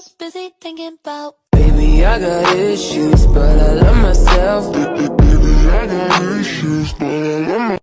was busy thinking about Baby, I got issues, but I love myself. Baby, I got issues, but I love myself.